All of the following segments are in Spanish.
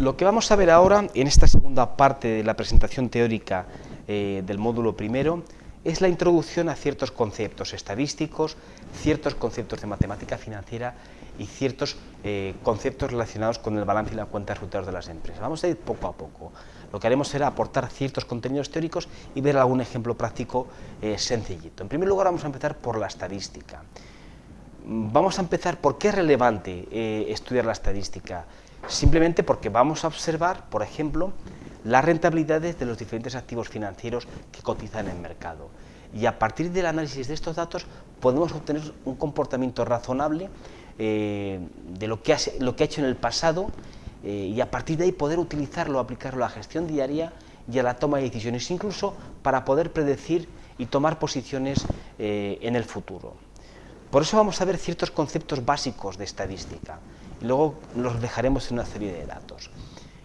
Lo que vamos a ver ahora, en esta segunda parte de la presentación teórica eh, del módulo primero, es la introducción a ciertos conceptos estadísticos, ciertos conceptos de matemática financiera y ciertos eh, conceptos relacionados con el balance y la cuenta de resultados de las empresas. Vamos a ir poco a poco. Lo que haremos será aportar ciertos contenidos teóricos y ver algún ejemplo práctico eh, sencillito. En primer lugar vamos a empezar por la estadística. Vamos a empezar por qué es relevante estudiar la estadística. Simplemente porque vamos a observar, por ejemplo, las rentabilidades de los diferentes activos financieros que cotizan en el mercado. Y a partir del análisis de estos datos podemos obtener un comportamiento razonable eh, de lo que, ha, hecho en el pasado eh, y a partir de ahí poder utilizarlo, aplicarlo a la gestión diaria y a la toma de decisiones, incluso para poder predecir y tomar posiciones eh, en el futuro. Por eso vamos a ver ciertos conceptos básicos de estadística y luego los dejaremos en una serie de datos.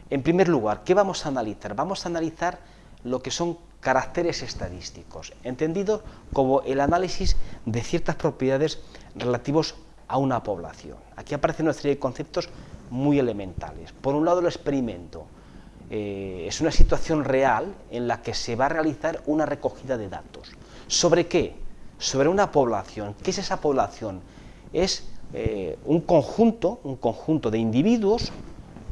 En primer lugar, ¿qué vamos a analizar? Vamos a analizar lo que son caracteres estadísticos, entendidos como el análisis de ciertas propiedades relativos a una población. Aquí aparecen una serie de conceptos muy elementales. Por un lado, el experimento. Eh, es una situación real en la que se va a realizar una recogida de datos. ¿Sobre qué? Sobre una población. ¿Qué es esa población? Es eh, un conjunto, un conjunto de individuos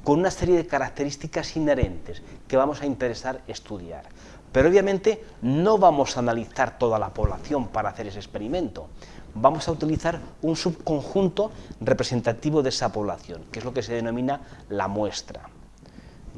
con una serie de características inherentes que vamos a interesar estudiar. Pero obviamente no vamos a analizar toda la población para hacer ese experimento. Vamos a utilizar un subconjunto representativo de esa población, que es lo que se denomina la muestra.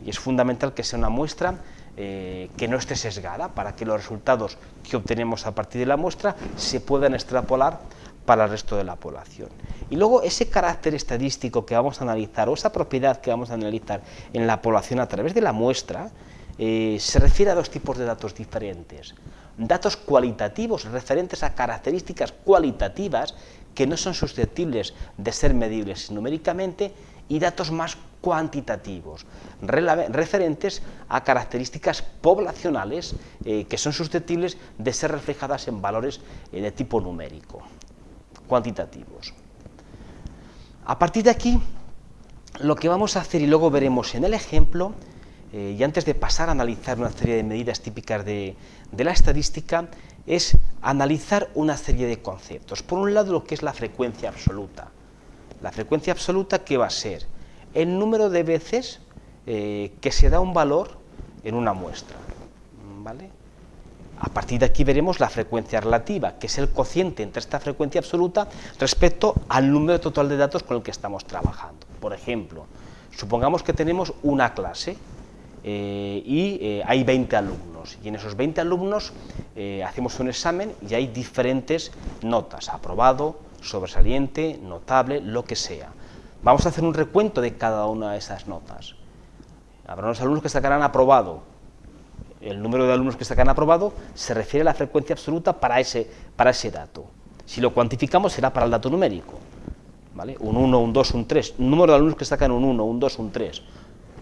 Y es fundamental que sea una muestra eh, que no esté sesgada para que los resultados que obtenemos a partir de la muestra se puedan extrapolar para el resto de la población. Y luego ese carácter estadístico que vamos a analizar, o esa propiedad que vamos a analizar en la población a través de la muestra, eh, se refiere a dos tipos de datos diferentes. Datos cualitativos referentes a características cualitativas que no son susceptibles de ser medibles numéricamente y datos más cuantitativos, referentes a características poblacionales eh, que son susceptibles de ser reflejadas en valores eh, de tipo numérico cuantitativos. A partir de aquí, lo que vamos a hacer, y luego veremos en el ejemplo, eh, y antes de pasar a analizar una serie de medidas típicas de, la estadística, es analizar una serie de conceptos. Por un lado, lo que es la frecuencia absoluta. La frecuencia absoluta, ¿qué va a ser? El número de veces eh, que se da un valor en una muestra. ¿vale? A partir de aquí veremos la frecuencia relativa, que es el cociente entre esta frecuencia absoluta respecto al número total de datos con el que estamos trabajando. Por ejemplo, supongamos que tenemos una clase eh, y eh, hay 20 alumnos, y en esos 20 alumnos eh, hacemos un examen y hay diferentes notas, aprobado, sobresaliente, notable, lo que sea. Vamos a hacer un recuento de cada una de esas notas. Habrá unos alumnos que sacarán aprobado, el número de alumnos que sacan aprobado se refiere a la frecuencia absoluta para ese, para ese dato. Si lo cuantificamos será para el dato numérico. ¿vale? Un 1, un 2, un 3. Número de alumnos que sacan un 1, un 2, un 3.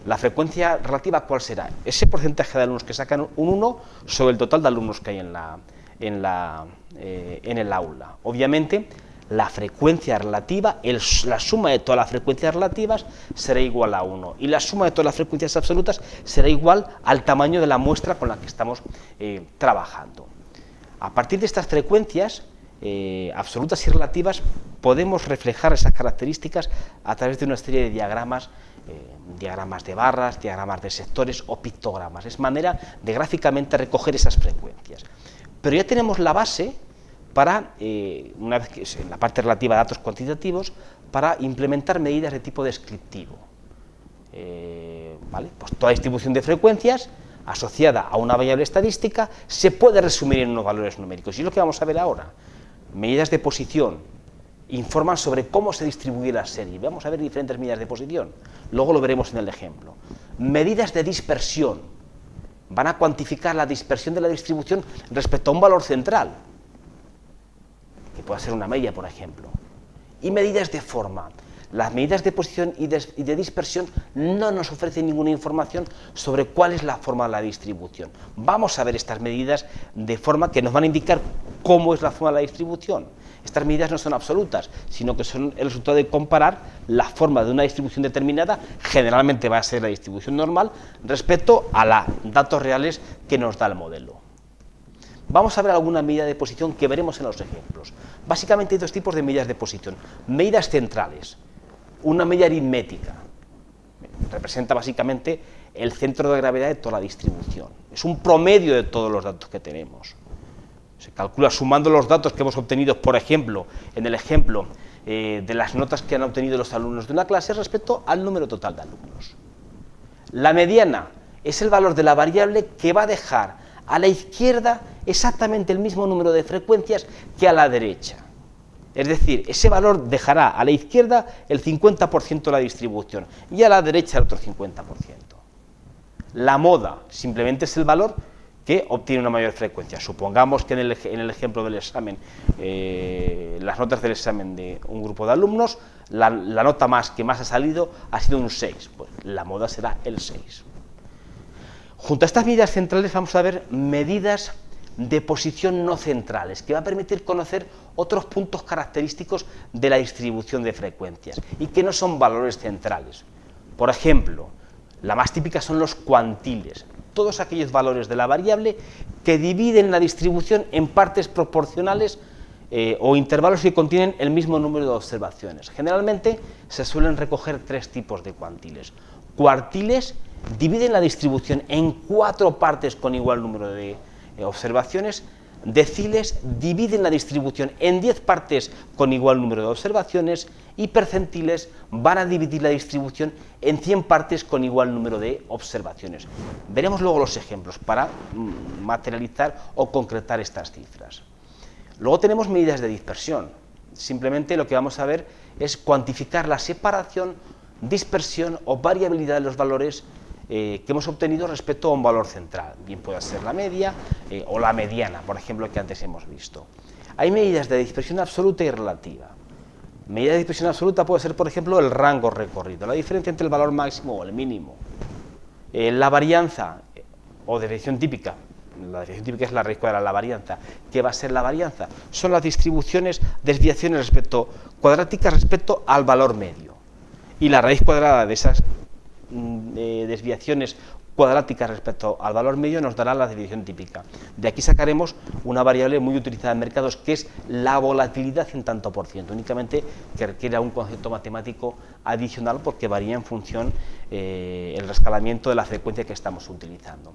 La frecuencia relativa, ¿cuál será? Ese porcentaje de alumnos que sacan un 1 sobre el total de alumnos que hay en, la, en, la, eh, en el aula. Obviamente, la frecuencia relativa, la suma de todas las frecuencias relativas será igual a 1 y la suma de todas las frecuencias absolutas será igual al tamaño de la muestra con la que estamos eh, trabajando. A partir de estas frecuencias eh, absolutas y relativas podemos reflejar esas características a través de una serie de diagramas, eh, diagramas de barras, diagramas de sectores o pictogramas. Es manera de gráficamente recoger esas frecuencias. Pero ya tenemos la base para, eh, una vez que en la parte relativa a datos cuantitativos, para implementar medidas de tipo descriptivo. Eh, ¿vale? pues toda distribución de frecuencias asociada a una variable estadística se puede resumir en unos valores numéricos. Y es lo que vamos a ver ahora. Medidas de posición informan sobre cómo se distribuye la serie. Vamos a ver diferentes medidas de posición. Luego lo veremos en el ejemplo. Medidas de dispersión. Van a cuantificar la dispersión de la distribución respecto a un valor central que pueda ser una media, por ejemplo. Y medidas de forma. Las medidas de posición y de, dispersión no nos ofrecen ninguna información sobre cuál es la forma de la distribución. Vamos a ver estas medidas de forma que nos van a indicar cómo es la forma de la distribución. Estas medidas no son absolutas, sino que son el resultado de comparar la forma de una distribución determinada, generalmente va a ser la distribución normal, respecto a los datos reales que nos da el modelo. Vamos a ver alguna medida de posición que veremos en los ejemplos. Básicamente hay dos tipos de medidas de posición. Medidas centrales, una medida aritmética, representa básicamente el centro de gravedad de toda la distribución. Es un promedio de todos los datos que tenemos. Se calcula sumando los datos que hemos obtenido, por ejemplo, en el ejemplo eh, de las notas que han obtenido los alumnos de una clase respecto al número total de alumnos. La mediana es el valor de la variable que va a dejar a la izquierda exactamente el mismo número de frecuencias que a la derecha. Es decir, ese valor dejará a la izquierda el 50% de la distribución y a la derecha el otro 50%. La moda simplemente es el valor que obtiene una mayor frecuencia. Supongamos que en el, ejemplo del examen, eh, las notas del examen de un grupo de alumnos, la, nota más que más ha salido ha sido un 6, pues la moda será el 6. Junto a estas medidas centrales vamos a ver medidas de posición no centrales, que va a permitir conocer otros puntos característicos de la distribución de frecuencias y que no son valores centrales. Por ejemplo, la más típica son los cuantiles, todos aquellos valores de la variable que dividen la distribución en partes proporcionales eh, o intervalos que contienen el mismo número de observaciones. Generalmente se suelen recoger tres tipos de cuantiles. Cuartiles dividen la distribución en cuatro partes con igual número de eh, observaciones, deciles dividen la distribución en 10 partes con igual número de observaciones y percentiles van a dividir la distribución en 100 partes con igual número de observaciones. Veremos luego los ejemplos para mm, materializar o concretar estas cifras. Luego tenemos medidas de dispersión. Simplemente lo que vamos a ver es cuantificar la separación, dispersión o variabilidad de los valores eh, que hemos obtenido respecto a un valor central, bien pueda ser la media eh, o la mediana, por ejemplo, que antes hemos visto. Hay medidas de dispersión absoluta y relativa. Medida de dispersión absoluta puede ser, por ejemplo, el rango recorrido, la diferencia entre el valor máximo o el mínimo. Eh, la varianza o desviación típica, la desviación típica es la raíz cuadrada de la varianza. ¿Qué va a ser la varianza? Son las distribuciones, desviaciones respecto, cuadráticas respecto al valor medio. Y la raíz cuadrada de esas Mm, desviaciones cuadráticas respecto al valor medio nos dará la desviación típica. De aquí sacaremos una variable muy utilizada en mercados que es la volatilidad en tanto por ciento, únicamente que requiere un concepto matemático adicional porque varía en función eh, el rescalamiento de la frecuencia que estamos utilizando.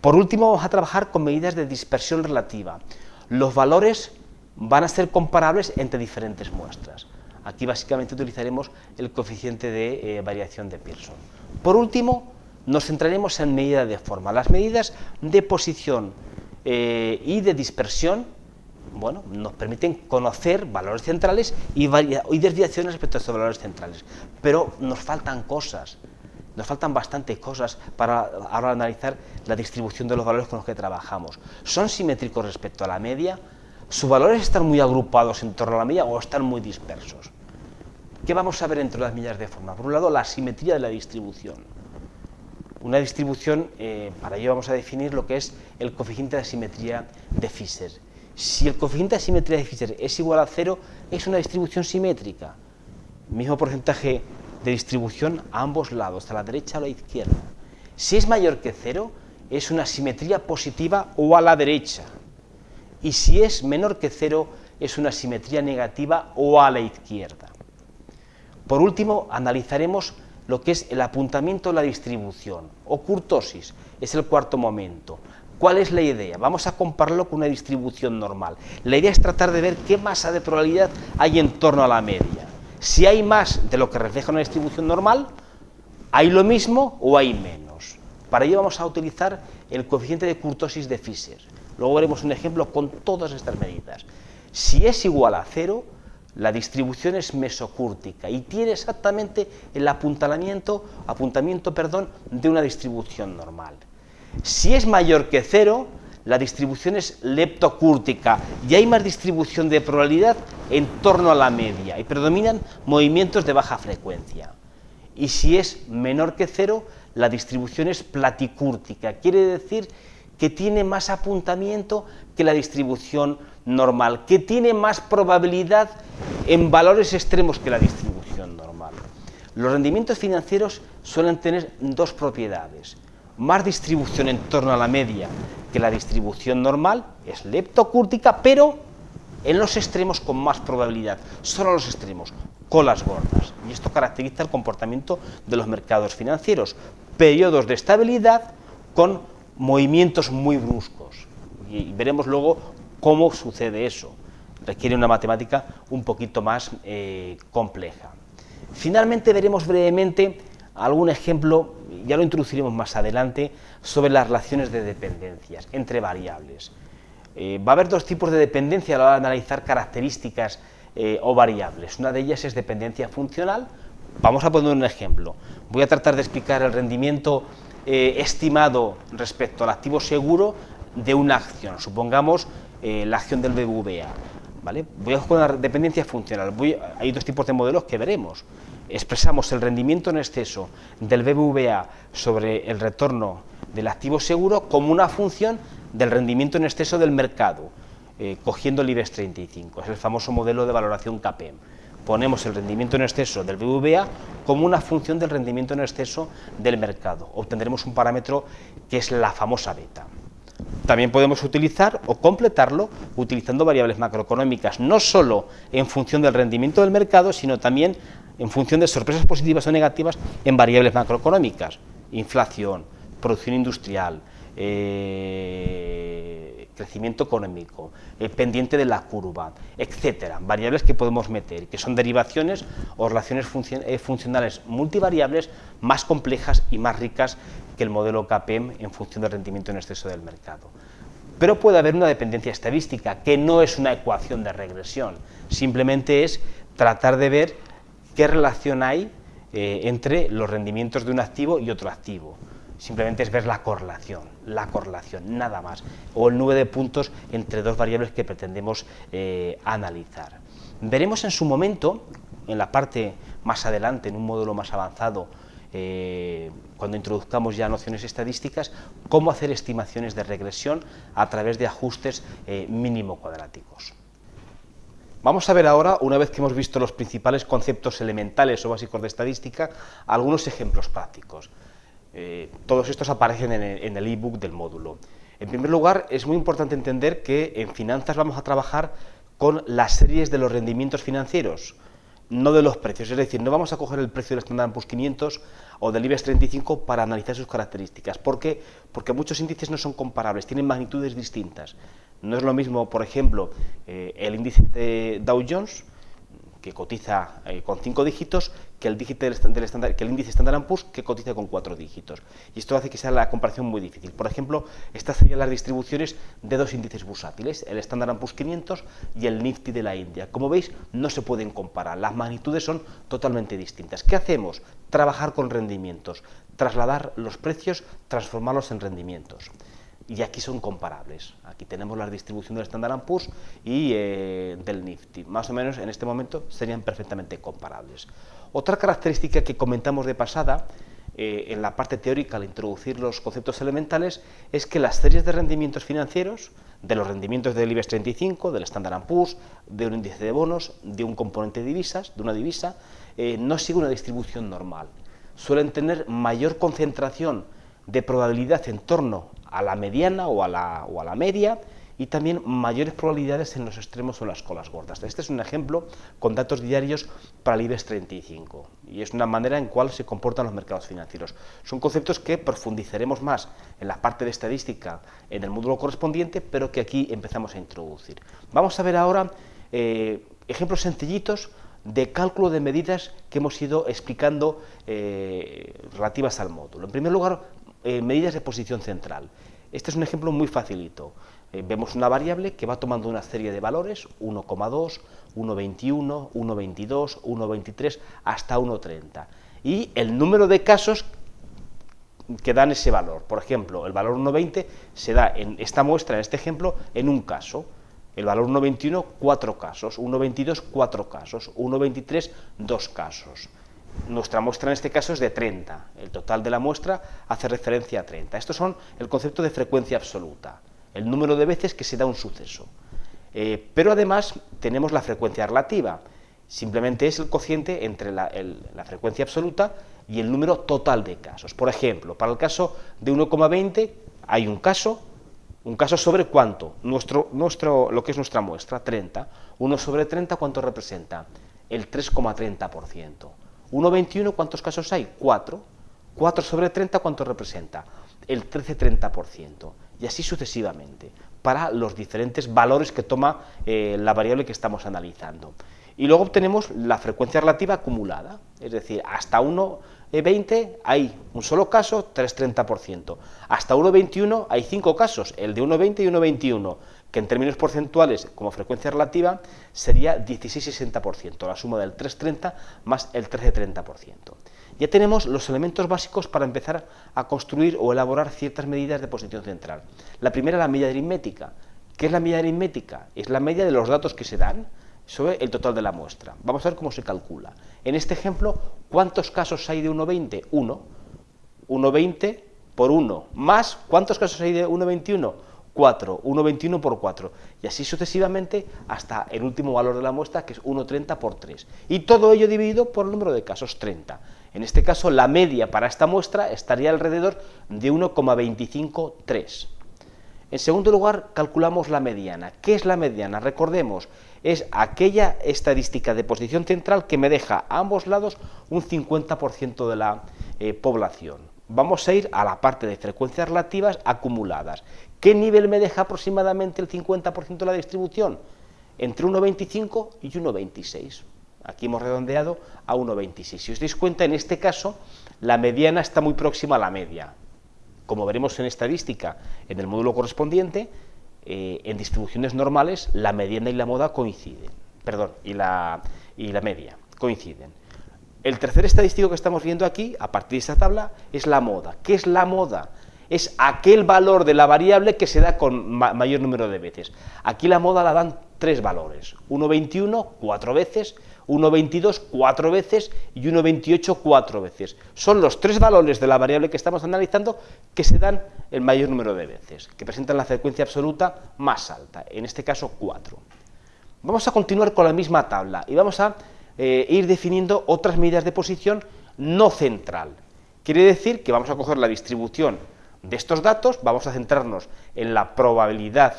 Por último vamos a trabajar con medidas de dispersión relativa. Los valores van a ser comparables entre diferentes muestras. Aquí básicamente utilizaremos el coeficiente de eh, variación de Pearson. Por último, nos centraremos en medidas de forma. Las medidas de posición eh, y de dispersión bueno, nos permiten conocer valores centrales y, y desviaciones respecto a estos valores centrales. Pero nos faltan cosas, nos faltan bastantes cosas para ahora analizar la distribución de los valores con los que trabajamos. ¿Son simétricos respecto a la media? ¿Sus valores están muy agrupados en torno a la media o están muy dispersos? ¿Qué vamos a ver entre las millas de forma? Por un lado, la simetría de la distribución. Una distribución, eh, para ello vamos a definir lo que es el coeficiente de asimetría de Fisher. Si el coeficiente de asimetría de Fisher es igual a cero, es una distribución simétrica. Mismo porcentaje de distribución a ambos lados, a la derecha o a la izquierda. Si es mayor que cero, es una simetría positiva o a la derecha y si es menor que cero es una simetría negativa o a la izquierda. Por último, analizaremos lo que es el apuntamiento de la distribución o curtosis, es el cuarto momento. ¿Cuál es la idea? Vamos a compararlo con una distribución normal. La idea es tratar de ver qué masa de probabilidad hay en torno a la media. Si hay más de lo que refleja una distribución normal, ¿hay lo mismo o hay menos? Para ello vamos a utilizar el coeficiente de curtosis de Fisher. Luego veremos un ejemplo con todas estas medidas. Si es igual a cero, la distribución es mesocúrtica y tiene exactamente el apuntamiento, apuntamiento perdón, de una distribución normal. Si es mayor que cero, la distribución es leptocúrtica y hay más distribución de probabilidad en torno a la media y predominan movimientos de baja frecuencia. Y si es menor que cero, la distribución es platicúrtica, quiere decir que tiene más apuntamiento que la distribución normal, que tiene más probabilidad en valores extremos que la distribución normal. Los rendimientos financieros suelen tener dos propiedades, más distribución en torno a la media que la distribución normal, es leptocúrtica, pero en los extremos con más probabilidad, solo los extremos, colas gordas. Y esto caracteriza el comportamiento de los mercados financieros, periodos de estabilidad con movimientos muy bruscos. Y veremos luego cómo sucede eso. Requiere una matemática un poquito más eh, compleja. Finalmente veremos brevemente algún ejemplo, ya lo introduciremos más adelante, sobre las relaciones de dependencias entre variables. Eh, va a haber dos tipos de dependencia a la hora de analizar características eh, o variables. Una de ellas es dependencia funcional. Vamos a poner un ejemplo. Voy a tratar de explicar el rendimiento estimado respecto al activo seguro de una acción. Supongamos eh, la acción del BBVA. ¿vale? Voy a jugar una dependencia funcional. hay dos tipos de modelos que veremos. Expresamos el rendimiento en exceso del BBVA sobre el retorno del activo seguro como una función del rendimiento en exceso del mercado, eh, cogiendo el IBEX 35. Es el famoso modelo de valoración CAPEM. Ponemos el rendimiento en exceso del BBVA como una función del rendimiento en exceso del mercado. Obtendremos un parámetro que es la famosa beta. También podemos utilizar o completarlo utilizando variables macroeconómicas, no solo en función del rendimiento del mercado, sino también en función de sorpresas positivas o negativas en variables macroeconómicas, inflación, producción industrial, eh, crecimiento económico, eh, pendiente de la curva, etcétera, variables que podemos meter, que son derivaciones o relaciones eh, funcionales multivariables más complejas y más ricas que el modelo KPM en función del rendimiento en exceso del mercado. Pero puede haber una dependencia estadística, que no es una ecuación de regresión, simplemente es tratar de ver qué relación hay eh, entre los rendimientos de un activo y otro activo. Simplemente es ver la correlación, la correlación, nada más, o el nube de puntos entre dos variables que pretendemos eh, analizar. Veremos en su momento, en la parte más adelante, en un módulo más avanzado, eh, cuando introduzcamos ya nociones estadísticas, cómo hacer estimaciones de regresión a través de ajustes eh, mínimo cuadráticos. Vamos a ver ahora, una vez que hemos visto los principales conceptos elementales o básicos de estadística, algunos ejemplos prácticos. Eh, todos estos aparecen en el ebook del módulo. En primer lugar, es muy importante entender que en finanzas vamos a trabajar con las series de los rendimientos financieros, no de los precios, es decir, no vamos a coger el precio del Standard Poor's 500 o del IBEX 35 para analizar sus características. ¿Por qué? Porque muchos índices no son comparables, tienen magnitudes distintas. No es lo mismo, por ejemplo, eh, el índice de Dow Jones que cotiza eh, con cinco dígitos, que el, dígito del, que el índice Standard Poor's que cotiza con cuatro dígitos. Y esto hace que sea la comparación muy difícil. Por ejemplo, estas serían las distribuciones de dos índices bursátiles, el Standard Poor's 500 y el Nifty de la India. Como veis, no se pueden comparar, las magnitudes son totalmente distintas. ¿Qué hacemos? Trabajar con rendimientos, trasladar los precios, transformarlos en rendimientos y aquí son comparables. Aquí tenemos la distribución del Standard Poor's y eh, del Nifty. Más o menos en este momento serían perfectamente comparables. Otra característica que comentamos de pasada eh, en la parte teórica al introducir los conceptos elementales es que las series de rendimientos financieros, de los rendimientos del IBEX 35, del Standard Poor's, de un índice de bonos, de un componente de divisas, de una divisa, eh, no siguen una distribución normal. Suelen tener mayor concentración de probabilidad en torno a la mediana o a la, o a la media y también mayores probabilidades en los extremos o las colas gordas. Este es un ejemplo con datos diarios para el IBEX 35 y es una manera en cual se comportan los mercados financieros. Son conceptos que profundizaremos más en la parte de estadística en el módulo correspondiente, pero que aquí empezamos a introducir. Vamos a ver ahora eh, ejemplos sencillitos de cálculo de medidas que hemos ido explicando eh, relativas al módulo. En primer lugar, eh, medidas de posición central. Este es un ejemplo muy facilito. Eh, vemos una variable que va tomando una serie de valores, 1,2, 1,21, 1,22, 1,23, hasta 1,30. Y el número de casos que dan ese valor. Por ejemplo, el valor 1,20 se da en esta muestra, en este ejemplo, en un caso. El valor 1,21, cuatro casos. 1,22, cuatro casos. 1,23, dos casos. Nuestra muestra en este caso es de 30, el total de la muestra hace referencia a 30. Estos son el concepto de frecuencia absoluta, el número de veces que se da un suceso. Eh, pero además tenemos la frecuencia relativa, simplemente es el cociente entre la, frecuencia absoluta y el número total de casos. Por ejemplo, para el caso de 1,20 hay un caso, un caso sobre cuánto, nuestro, nuestro, lo que es nuestra muestra, 30. 1 sobre 30, ¿cuánto representa? El 3,30%. 1,21, ¿cuántos casos hay? 4. 4 sobre 30, ¿cuánto representa? El 13,30%. Y así sucesivamente, para los diferentes valores que toma eh, la variable que estamos analizando. Y luego obtenemos la frecuencia relativa acumulada, es decir, hasta 1,20 hay un solo caso, 3,30%. Hasta 1,21 hay 5 casos, el de 1,20 y 1,21, que en términos porcentuales, como frecuencia relativa, sería 16,60%, la suma del 3,30 más el 13,30%. Ya tenemos los elementos básicos para empezar a construir o elaborar ciertas medidas de posición central. La primera, la media aritmética. ¿Qué es la media aritmética? Es la media de los datos que se dan sobre el total de la muestra. Vamos a ver cómo se calcula. En este ejemplo, ¿cuántos casos hay de 1,20? 1. 1,20 por 1, más, ¿cuántos casos hay de 1,21? 4, 1,21 por 4, y así sucesivamente hasta el último valor de la muestra, que es 1,30 por 3. Y todo ello dividido por el número de casos, 30. En este caso, la media para esta muestra estaría alrededor de 1,253. En segundo lugar, calculamos la mediana. ¿Qué es la mediana? Recordemos, es aquella estadística de posición central que me deja a ambos lados un 50% de la eh, población. Vamos a ir a la parte de frecuencias relativas acumuladas. ¿Qué nivel me deja aproximadamente el 50% de la distribución? Entre 1,25 y 1,26. Aquí hemos redondeado a 1,26. Si os dais cuenta, en este caso, la mediana está muy próxima a la media. Como veremos en estadística, en el módulo correspondiente, eh, en distribuciones normales, la mediana y la moda coinciden. Perdón, y la, y la media coinciden. El tercer estadístico que estamos viendo aquí, a partir de esta tabla, es la moda. ¿Qué es la moda? Es aquel valor de la variable que se da con mayor número de veces. Aquí la moda la dan tres valores, 1,21 cuatro veces, 1,22 cuatro veces y 1,28 cuatro veces. Son los tres valores de la variable que estamos analizando que se dan el mayor número de veces, que presentan la frecuencia absoluta más alta, en este caso 4. Vamos a continuar con la misma tabla y vamos a eh, ir definiendo otras medidas de posición no central. Quiere decir que vamos a coger la distribución de estos datos vamos a centrarnos en la probabilidad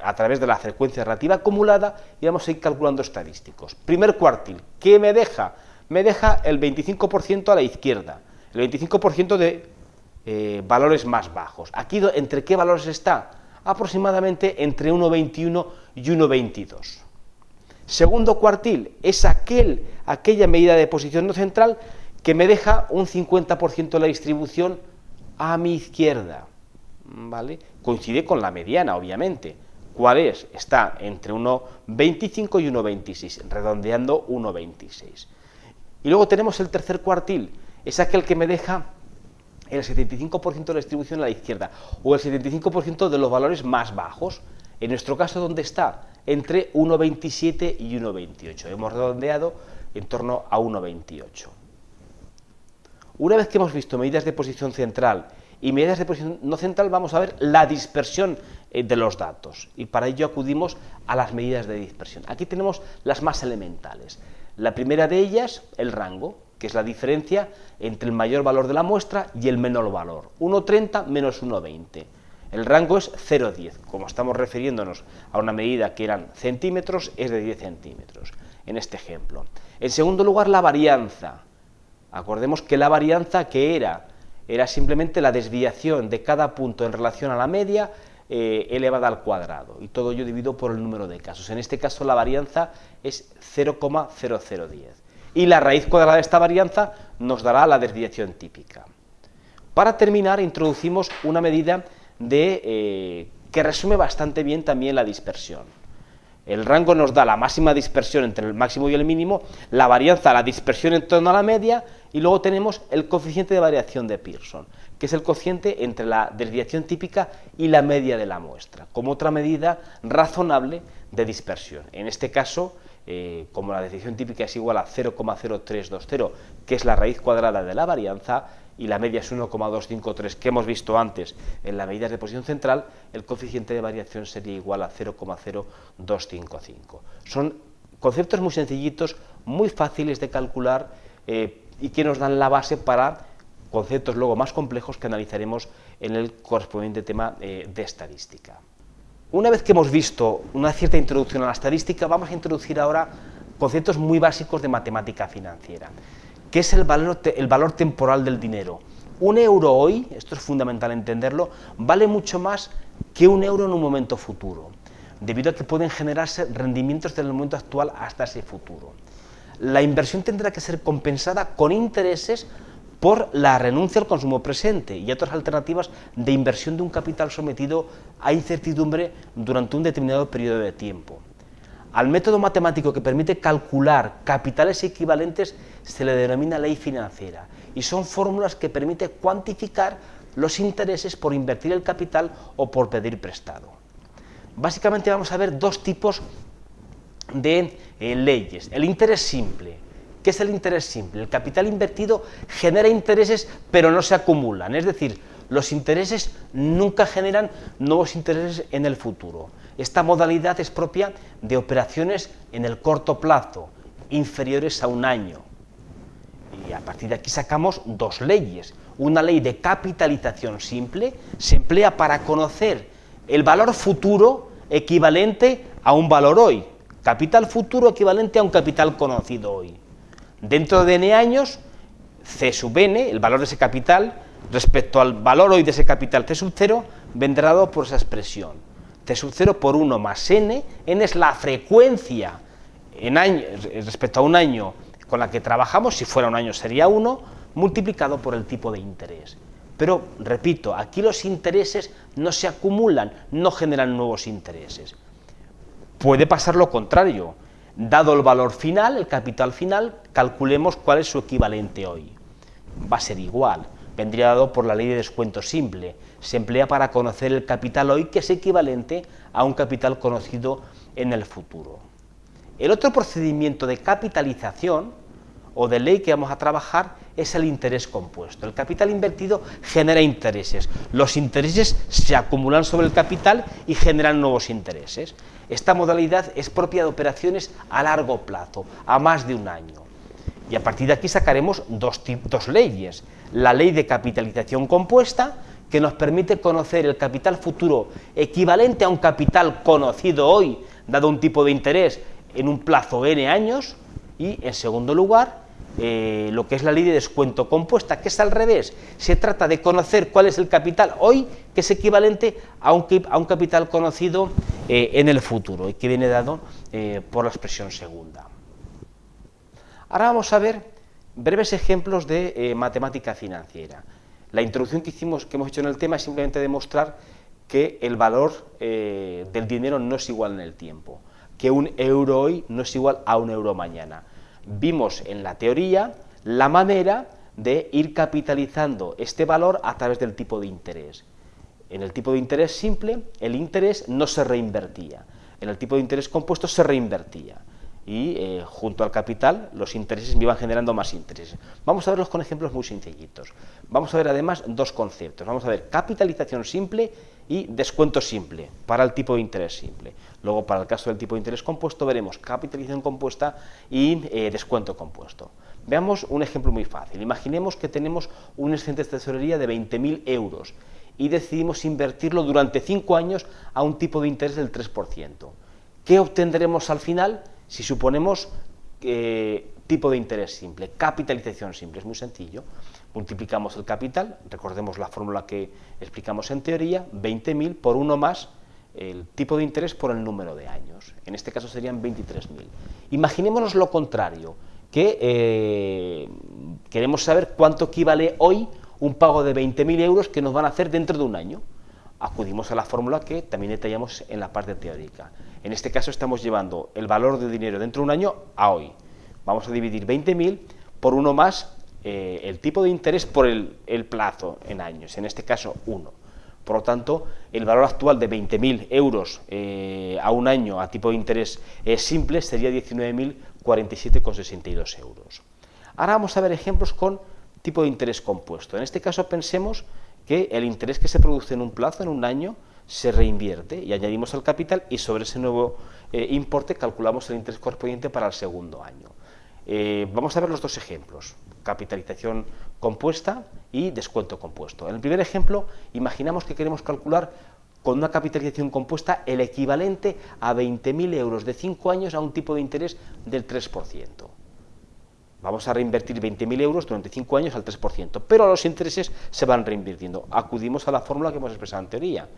a través de la frecuencia relativa acumulada y vamos a ir calculando estadísticos. Primer cuartil, ¿qué me deja? Me deja el 25% a la izquierda, el 25% de eh, valores más bajos. Aquí, ¿entre qué valores está? Aproximadamente entre 1,21 y 1,22. Segundo cuartil, es aquel, aquella medida de posición no central que me deja un 50% de la distribución a mi izquierda, ¿vale? Coincide con la mediana, obviamente. ¿Cuál es? Está entre 1,25 y 1,26, redondeando 1,26. Y luego tenemos el tercer cuartil, es aquel que me deja el 75% de la distribución a la izquierda, o el 75% de los valores más bajos. En nuestro caso, ¿dónde está? Entre 1,27 y 1,28. Hemos redondeado en torno a 1,28. Una vez que hemos visto medidas de posición central y medidas de posición no central, vamos a ver la dispersión eh, de los datos. Y para ello acudimos a las medidas de dispersión. Aquí tenemos las más elementales. La primera de ellas, el rango, que es la diferencia entre el mayor valor de la muestra y el menor valor. 1,30 menos 1,20. El rango es 0,10. Como estamos refiriéndonos a una medida que eran centímetros, es de 10 centímetros, en este ejemplo. En segundo lugar, la varianza Acordemos que la varianza que era, era simplemente la desviación de cada punto en relación a la media eh, elevada al cuadrado, y todo ello dividido por el número de casos. En este caso la varianza es 0,0010. Y la raíz cuadrada de esta varianza nos dará la desviación típica. Para terminar, introducimos una medida de, eh, que resume bastante bien también la dispersión. El rango nos da la máxima dispersión entre el máximo y el mínimo, la varianza, la dispersión en torno a la media, y luego tenemos el coeficiente de variación de Pearson, que es el cociente entre la desviación típica y la media de la muestra, como otra medida razonable de dispersión. En este caso, eh, como la decisión típica es igual a 0,0320, que es la raíz cuadrada de la varianza, y la media es 1,253 que hemos visto antes en la medida de posición central, el coeficiente de variación sería igual a 0,0255. Son conceptos muy sencillitos, muy fáciles de calcular eh, y que nos dan la base para conceptos luego más complejos que analizaremos en el correspondiente tema eh, de estadística. Una vez que hemos visto una cierta introducción a la estadística, vamos a introducir ahora conceptos muy básicos de matemática financiera, que es el valor, el valor temporal del dinero. Un euro hoy, esto es fundamental entenderlo, vale mucho más que un euro en un momento futuro, debido a que pueden generarse rendimientos desde el momento actual hasta ese futuro. La inversión tendrá que ser compensada con intereses por la renuncia al consumo presente y otras alternativas de inversión de un capital sometido a incertidumbre durante un determinado periodo de tiempo. Al método matemático que permite calcular capitales equivalentes se le denomina ley financiera y son fórmulas que permiten cuantificar los intereses por invertir el capital o por pedir prestado. Básicamente vamos a ver dos tipos de eh, leyes. El interés simple, ¿Qué es el interés simple? El capital invertido genera intereses, pero no se acumulan. Es decir, los intereses nunca generan nuevos intereses en el futuro. Esta modalidad es propia de operaciones en el corto plazo, inferiores a un año. Y a partir de aquí sacamos dos leyes. Una ley de capitalización simple se emplea para conocer el valor futuro equivalente a un valor hoy. Capital futuro equivalente a un capital conocido hoy. Dentro de n años, C sub n, el valor de ese capital, respecto al valor hoy de ese capital C sub 0, vendrá dado por esa expresión. C sub 0 por 1 más n, n es la frecuencia en respecto a un año con la que trabajamos, si fuera un año sería 1, multiplicado por el tipo de interés. Pero, repito, aquí los intereses no se acumulan, no generan nuevos intereses. Puede pasar lo contrario, Dado el valor final, el capital final, calculemos cuál es su equivalente hoy. Va a ser igual, vendría dado por la ley de descuento simple. Se emplea para conocer el capital hoy, que es equivalente a un capital conocido en el futuro. El otro procedimiento de capitalización o de ley que vamos a trabajar es el interés compuesto. El capital invertido genera intereses. Los intereses se acumulan sobre el capital y generan nuevos intereses. Esta modalidad es propia de operaciones a largo plazo, a más de un año. Y a partir de aquí sacaremos dos, dos leyes. La ley de capitalización compuesta, que nos permite conocer el capital futuro equivalente a un capital conocido hoy, dado un tipo de interés en un plazo n años, y en segundo lugar, eh, lo que es la ley de descuento compuesta, que es al revés. Se trata de conocer cuál es el capital hoy, que es equivalente a un, a un capital conocido eh, en el futuro y que viene dado eh, por la expresión segunda. Ahora vamos a ver breves ejemplos de matemática financiera. La introducción que, hicimos, que hemos hecho en el tema es simplemente demostrar que el valor del dinero no es igual en el tiempo, que un euro hoy no es igual a un euro mañana vimos en la teoría la manera de ir capitalizando este valor a través del tipo de interés. En el tipo de interés simple, el interés no se reinvertía. En el tipo de interés compuesto se reinvertía. Y eh, junto al capital, los intereses me iban generando más intereses. Vamos a verlos con ejemplos muy sencillitos. Vamos a ver además dos conceptos. Vamos a ver capitalización simple y descuento simple para el tipo de interés simple. Luego, para el caso del tipo de interés compuesto, veremos capitalización compuesta y eh, descuento compuesto. Veamos un ejemplo muy fácil. Imaginemos que tenemos un excedente de tesorería de 20.000 euros y decidimos invertirlo durante 5 años a un tipo de interés del 3%. ¿Qué obtendremos al final si suponemos eh, tipo de interés simple? Capitalización simple, es muy sencillo multiplicamos el capital, recordemos la fórmula que explicamos en teoría, 20.000 por 1 más el tipo de interés por el número de años. En este caso serían 23.000. Imaginémonos lo contrario, que eh, queremos saber cuánto equivale hoy un pago de 20.000 euros que nos van a hacer dentro de un año. Acudimos a la fórmula que también detallamos en la parte teórica. En este caso estamos llevando el valor de dinero dentro de un año a hoy. Vamos a dividir 20.000 por 1 más eh, el tipo de interés por el, plazo en años, en este caso 1. Por lo tanto, el valor actual de 20.000 euros eh, a un año a tipo de interés eh, simple sería 19.047,62 euros. Ahora vamos a ver ejemplos con tipo de interés compuesto. En este caso pensemos que el interés que se produce en un plazo, en un año, se reinvierte y añadimos el capital y sobre ese nuevo importe calculamos el interés correspondiente para el segundo año. vamos a ver los dos ejemplos capitalización compuesta y descuento compuesto. En el primer ejemplo, imaginamos que queremos calcular con una capitalización compuesta el equivalente a 20.000 euros de 5 años a un tipo de interés del 3%. Vamos a reinvertir 20.000 euros durante 5 años al 3%, pero los intereses se van reinvirtiendo. Acudimos a la fórmula que hemos expresado en teoría.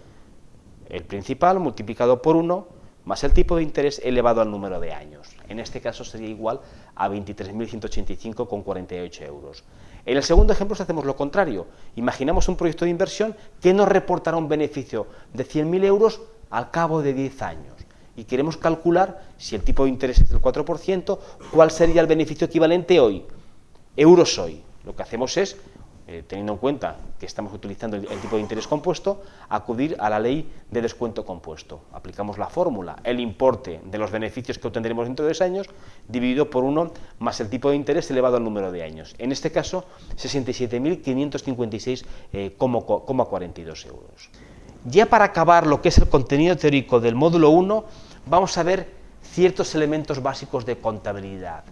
El principal multiplicado por 1 más el tipo de interés elevado al número de años. En este caso sería igual a 23.185,48 euros. En el segundo ejemplo hacemos lo contrario. Imaginamos un proyecto de inversión que nos reportará un beneficio de 100.000 euros al cabo de 10 años. Y queremos calcular, si el tipo de interés es del 4%, cuál sería el beneficio equivalente hoy, euros hoy. Lo que hacemos es eh, teniendo en cuenta que estamos utilizando el, tipo de interés compuesto, acudir a la ley de descuento compuesto. Aplicamos la fórmula, el importe de los beneficios que obtendremos dentro de dos años, dividido por 1 más el tipo de interés elevado al número de años. En este caso, 67.556,42 eh, euros. Ya para acabar lo que es el contenido teórico del módulo 1, vamos a ver ciertos elementos básicos de contabilidad.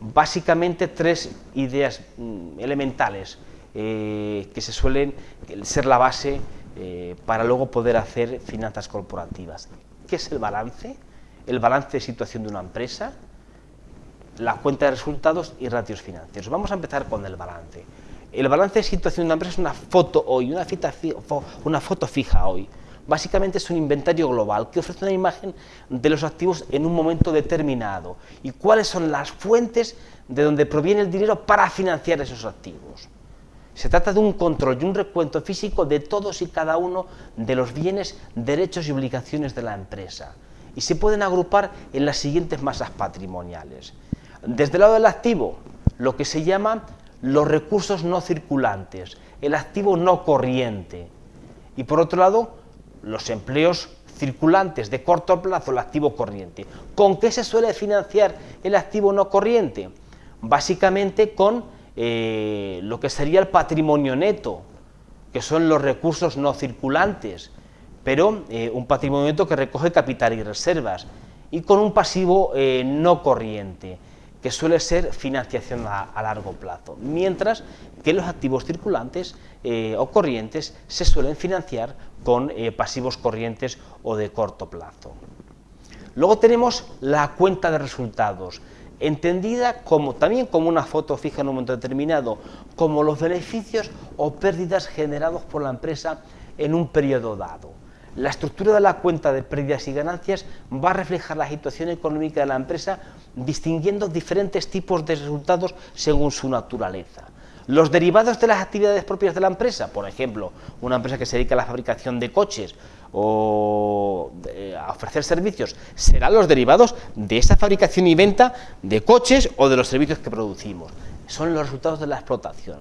Básicamente tres ideas mm, elementales eh, que se suelen ser la base eh, para luego poder hacer finanzas corporativas. ¿Qué es el balance? El balance de situación de una empresa, la cuenta de resultados y ratios financieros. Vamos a empezar con el balance. El balance de situación de una empresa es una foto hoy, una, una foto fija hoy. Básicamente es un inventario global que ofrece una imagen de los activos en un momento determinado y cuáles son las fuentes de donde proviene el dinero para financiar esos activos. Se trata de un control y un recuento físico de todos y cada uno de los bienes, derechos y obligaciones de la empresa. Y se pueden agrupar en las siguientes masas patrimoniales. Desde el lado del activo, lo que se llama los recursos no circulantes, el activo no corriente. Y por otro lado, los empleos circulantes de corto plazo, el activo corriente. ¿Con qué se suele financiar el activo no corriente? Básicamente con eh, lo que sería el patrimonio neto, que son los recursos no circulantes, pero eh, un patrimonio neto que recoge capital y reservas, y con un pasivo eh, no corriente, que suele ser financiación a, largo plazo, mientras que los activos circulantes o corrientes se suelen financiar con pasivos corrientes o de corto plazo. Luego tenemos la cuenta de resultados, entendida como, también como una foto fija en un momento determinado, como los beneficios o pérdidas generados por la empresa en un periodo dado. La estructura de la cuenta de pérdidas y ganancias va a reflejar la situación económica de la empresa distinguiendo diferentes tipos de resultados según su naturaleza. Los derivados de las actividades propias de la empresa, por ejemplo, una empresa que se dedica a la fabricación de coches o a ofrecer servicios serán los derivados de esa fabricación y venta de coches o de los servicios que producimos. Son los resultados de la explotación.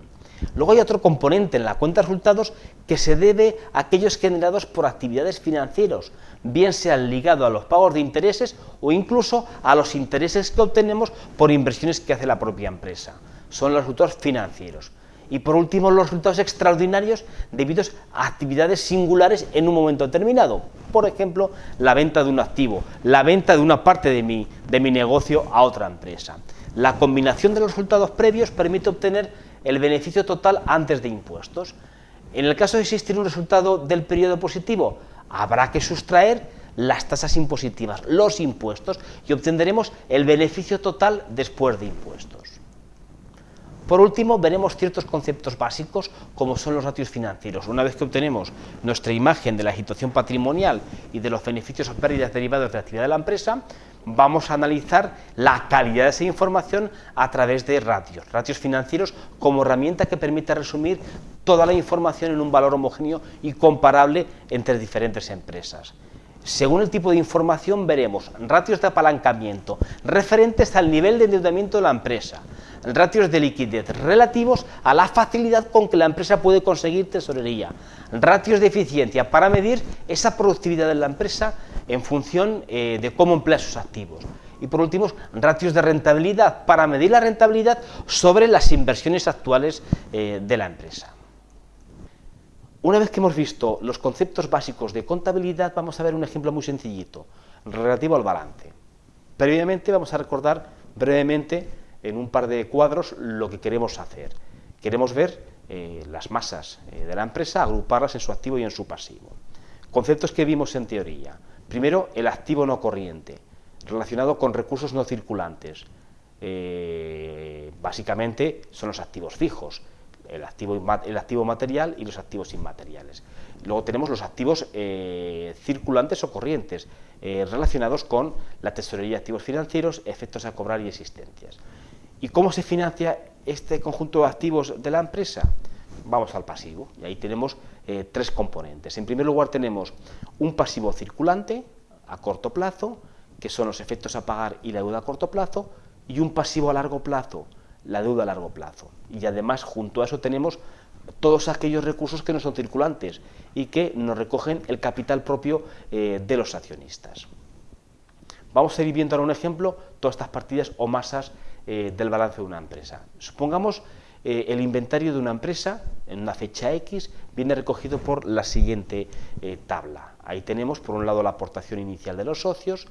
Luego hay otro componente en la cuenta de resultados que se debe a aquellos generados por actividades financieras, bien sean ligados a los pagos de intereses o incluso a los intereses que obtenemos por inversiones que hace la propia empresa. Son los resultados financieros. Y por último, los resultados extraordinarios debidos a actividades singulares en un momento determinado. Por ejemplo, la venta de un activo, la venta de una parte de mi, de mi negocio a otra empresa. La combinación de los resultados previos permite obtener el beneficio total antes de impuestos. En el caso de existir un resultado del periodo positivo, habrá que sustraer las tasas impositivas, los impuestos, y obtendremos el beneficio total después de impuestos. Por último, veremos ciertos conceptos básicos como son los ratios financieros. Una vez que obtenemos nuestra imagen de la situación patrimonial y de los beneficios o pérdidas derivados de la actividad de la empresa, vamos a analizar la calidad de esa información a través de ratios, ratios financieros como herramienta que permite resumir toda la información en un valor homogéneo y comparable entre diferentes empresas. Según el tipo de información veremos ratios de apalancamiento referentes al nivel de endeudamiento de la empresa, ratios de liquidez relativos a la facilidad con que la empresa puede conseguir tesorería, ratios de eficiencia para medir esa productividad de la empresa en función eh, de cómo emplea sus activos. Y por último, ratios de rentabilidad para medir la rentabilidad sobre las inversiones actuales eh, de la empresa. Una vez que hemos visto los conceptos básicos de contabilidad, vamos a ver un ejemplo muy sencillito, relativo al balance. Previamente vamos a recordar brevemente en un par de cuadros lo que queremos hacer. Queremos ver eh, las masas eh, de la empresa, agruparlas en su activo y en su pasivo. Conceptos que vimos en teoría. Primero, el activo no corriente, relacionado con recursos no circulantes. Eh, básicamente son los activos fijos, el activo, el activo material y los activos inmateriales. Luego tenemos los activos eh, circulantes o corrientes, eh, relacionados con la tesorería de activos financieros, efectos a cobrar y existencias. ¿Y cómo se financia este conjunto de activos de la empresa? Vamos al pasivo, y ahí tenemos eh, tres componentes. En primer lugar tenemos un pasivo circulante a corto plazo, que son los efectos a pagar y la deuda a corto plazo, y un pasivo a largo plazo, la deuda a largo plazo. Y además, junto a eso tenemos todos aquellos recursos que no son circulantes y que nos recogen el capital propio eh, de los accionistas. Vamos a ir viendo ahora un ejemplo, todas estas partidas o masas eh, del balance de una empresa. Supongamos eh, el inventario de una empresa en una fecha X viene recogido por la siguiente tabla. Ahí tenemos por un lado la aportación inicial de los socios,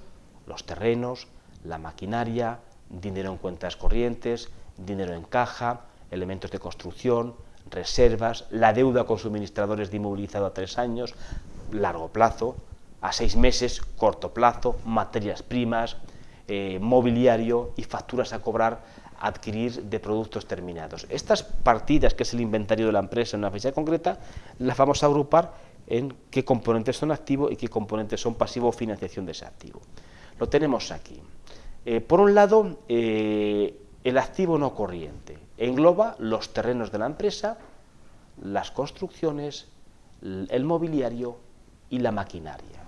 los terrenos, la maquinaria, dinero en cuentas corrientes, dinero en caja, elementos de construcción, reservas, la deuda con suministradores de inmovilizado a tres años, largo plazo, a seis meses, corto plazo, materias primas, eh, mobiliario y facturas a cobrar adquirir de productos terminados. Estas partidas, que es el inventario de la empresa en una fecha concreta, las vamos a agrupar en qué componentes son activos y qué componentes son pasivo o financiación de ese activo. Lo tenemos aquí. Eh, por un lado, eh, el activo no corriente engloba los terrenos de la empresa, las construcciones, el mobiliario y la maquinaria.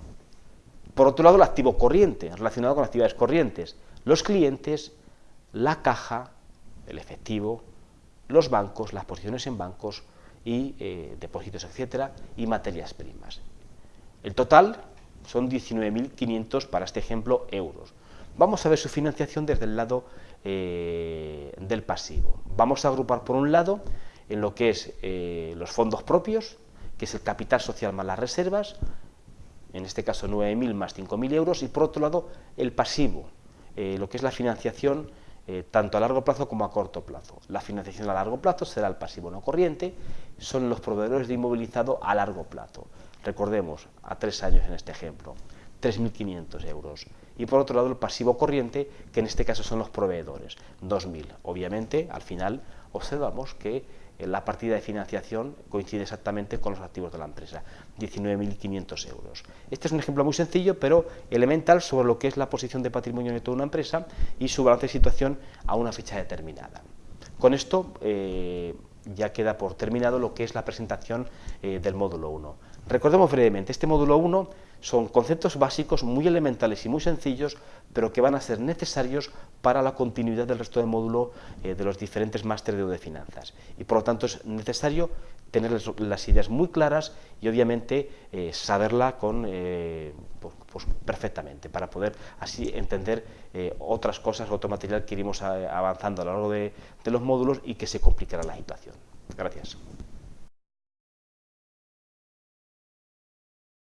Por otro lado, el activo corriente, relacionado con actividades corrientes, los clientes, la caja, el efectivo, los bancos, las posiciones en bancos y eh, depósitos, etcétera, y materias primas. El total son 19.500 para este ejemplo euros. Vamos a ver su financiación desde el lado eh, del pasivo. Vamos a agrupar por un lado en lo que es eh, los fondos propios, que es el capital social más las reservas, en este caso 9.000 más 5.000 euros, y por otro lado el pasivo, eh, lo que es la financiación tanto a largo plazo como a corto plazo. La financiación a largo plazo será el pasivo no corriente, son los proveedores de inmovilizado a largo plazo. Recordemos, a tres años en este ejemplo. 3.500 euros. Y por otro lado el pasivo corriente, que en este caso son los proveedores, 2.000. Obviamente, al final observamos que eh, la partida de financiación coincide exactamente con los activos de la empresa, 19.500 euros. Este es un ejemplo muy sencillo, pero elemental sobre lo que es la posición de patrimonio neto de una empresa y su balance de situación a una fecha determinada. Con esto eh, ya queda por terminado lo que es la presentación eh, del módulo 1. Recordemos brevemente, este módulo 1 son conceptos básicos muy elementales y muy sencillos, pero que van a ser necesarios para la continuidad del resto del módulo eh, de los diferentes másteres de finanzas. Y por lo tanto es necesario tener las ideas muy claras y obviamente eh, saberla con, eh, pues, pues, perfectamente para poder así entender otras cosas, otro material que iremos avanzando a lo largo de, de los módulos y que se complicará la situación. Gracias.